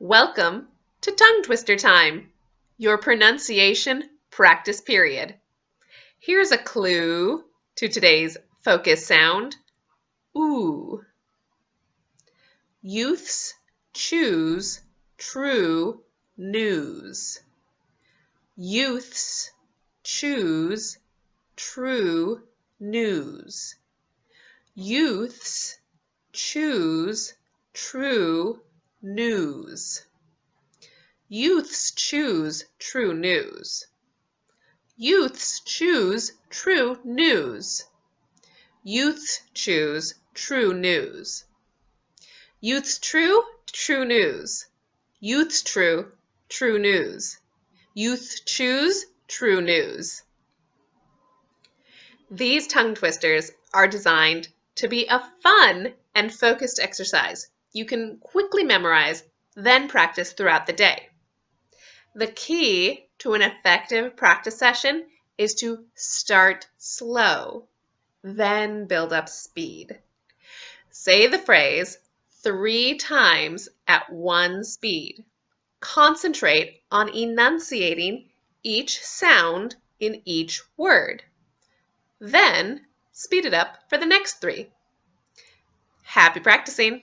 Welcome to Tongue Twister Time, your pronunciation practice period. Here's a clue to today's focus sound ooh. Youths choose true news. Youths choose true news. Youths choose true news. Youths choose true news. Youths choose true news. Youths choose true news. Youths true, true news. Youths true, true news. Youth choose true news. These tongue twisters are designed to be a fun and focused exercise you can quickly memorize, then practice throughout the day. The key to an effective practice session is to start slow, then build up speed. Say the phrase three times at one speed. Concentrate on enunciating each sound in each word. Then speed it up for the next three. Happy practicing!